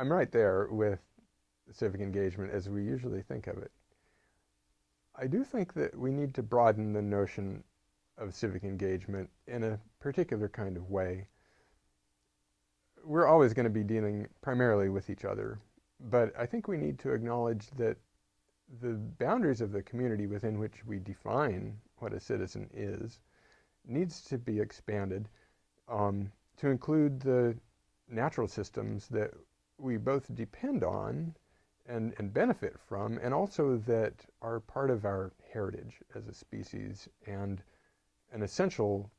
I'm right there with civic engagement as we usually think of it. I do think that we need to broaden the notion of civic engagement in a particular kind of way. We're always going to be dealing primarily with each other, but I think we need to acknowledge that the boundaries of the community within which we define what a citizen is needs to be expanded um, to include the natural systems that we both depend on and, and benefit from, and also that are part of our heritage as a species and an essential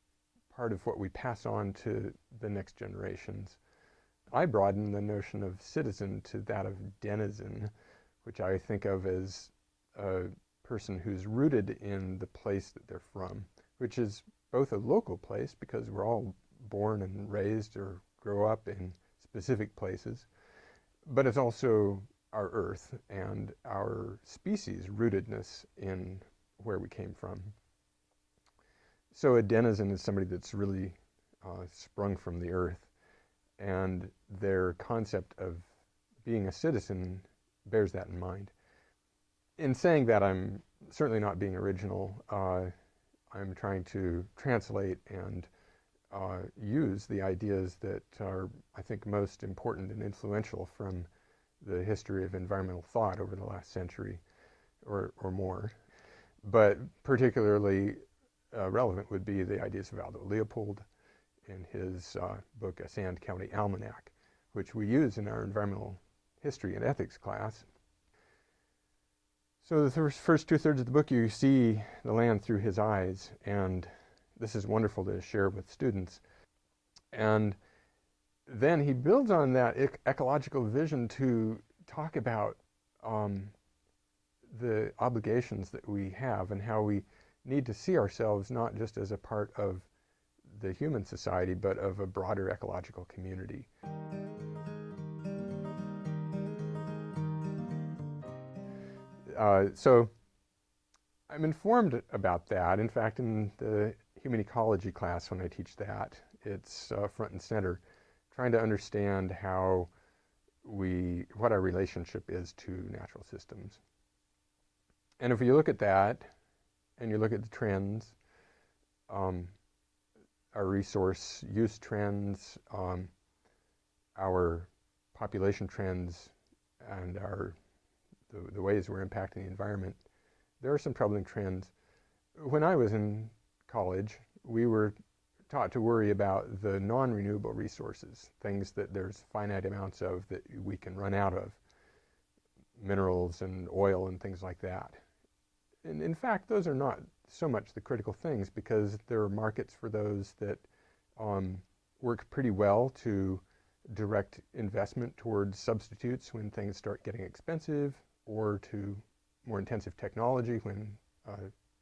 part of what we pass on to the next generations. I broaden the notion of citizen to that of denizen, which I think of as a person who's rooted in the place that they're from, which is both a local place because we're all born and raised or grow up in specific places, but it's also our earth and our species rootedness in where we came from. So a denizen is somebody that's really uh, sprung from the earth, and their concept of being a citizen bears that in mind. In saying that, I'm certainly not being original. Uh, I'm trying to translate and uh, use the ideas that are, I think, most important and influential from the history of environmental thought over the last century or, or more. But particularly uh, relevant would be the ideas of Aldo Leopold in his uh, book, A Sand County Almanac, which we use in our environmental history and ethics class. So the first two-thirds of the book, you see the land through his eyes, and this is wonderful to share with students. And then he builds on that ec ecological vision to talk about um, the obligations that we have and how we need to see ourselves not just as a part of the human society, but of a broader ecological community. Uh, so I'm informed about that. In fact, in the human ecology class, when I teach that, it's uh, front and center trying to understand how we, what our relationship is to natural systems. And if you look at that, and you look at the trends, um, our resource use trends, um, our population trends, and our the, the ways we're impacting the environment, there are some troubling trends. When I was in college, we were taught to worry about the non-renewable resources, things that there's finite amounts of that we can run out of, minerals and oil and things like that. And in fact, those are not so much the critical things because there are markets for those that um, work pretty well to direct investment towards substitutes when things start getting expensive or to more intensive technology when a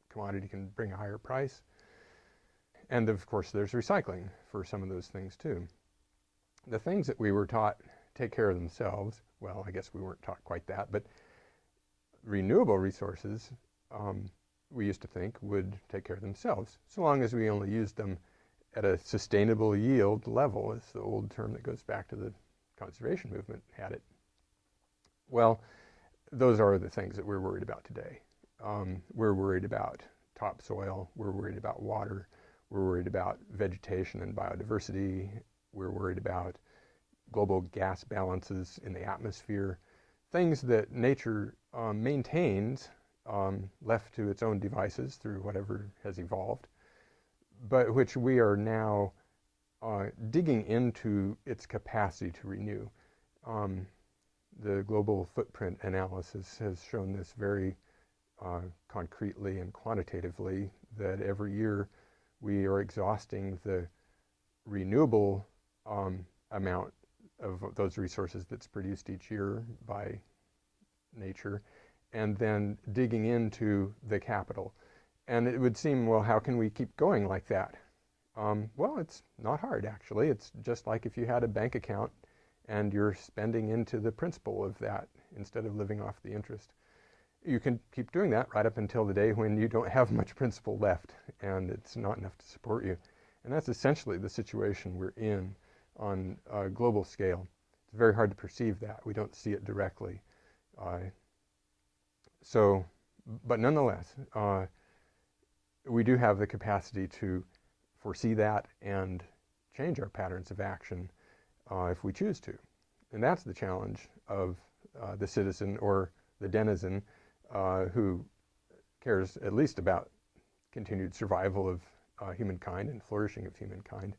commodity can bring a higher price. And of course, there's recycling for some of those things too. The things that we were taught take care of themselves, well, I guess we weren't taught quite that, but renewable resources, um, we used to think would take care of themselves, so long as we only used them at a sustainable yield level, is the old term that goes back to the conservation movement had it. Well, those are the things that we're worried about today. Um, we're worried about topsoil, we're worried about water, we're worried about vegetation and biodiversity. We're worried about global gas balances in the atmosphere, things that nature um, maintains um, left to its own devices through whatever has evolved, but which we are now uh, digging into its capacity to renew. Um, the global footprint analysis has shown this very uh, concretely and quantitatively that every year we are exhausting the renewable um, amount of those resources that's produced each year by nature, and then digging into the capital. And it would seem, well, how can we keep going like that? Um, well, it's not hard, actually. It's just like if you had a bank account and you're spending into the principal of that instead of living off the interest you can keep doing that right up until the day when you don't have much principal left and it's not enough to support you. And that's essentially the situation we're in on a global scale. It's very hard to perceive that. We don't see it directly. Uh, so, but nonetheless, uh, we do have the capacity to foresee that and change our patterns of action uh, if we choose to. And that's the challenge of uh, the citizen or the denizen uh, who cares at least about continued survival of uh, humankind and flourishing of humankind.